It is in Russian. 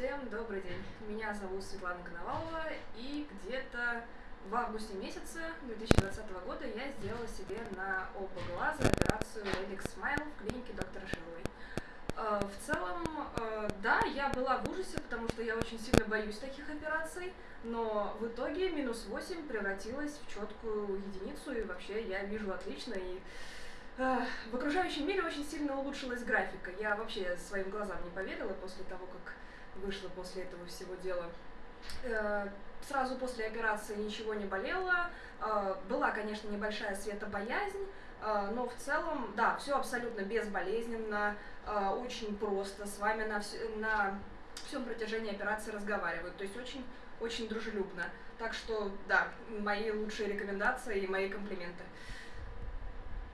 Всем добрый день. Меня зовут Светлана Коновалова, и где-то в августе месяце 2020 года я сделала себе на оба глаза операцию Helix Smile в клинике доктора Шиловой. Э, в целом, э, да, я была в ужасе, потому что я очень сильно боюсь таких операций, но в итоге минус 8 превратилась в четкую единицу, и вообще я вижу отлично, и э, в окружающем мире очень сильно улучшилась графика. Я вообще своим глазам не поверила после того, как вышла после этого всего дела. Сразу после операции ничего не болело. Была, конечно, небольшая светобоязнь, но в целом, да, все абсолютно безболезненно, очень просто, с вами на, вс на всем протяжении операции разговаривают, то есть очень, очень дружелюбно. Так что, да, мои лучшие рекомендации и мои комплименты.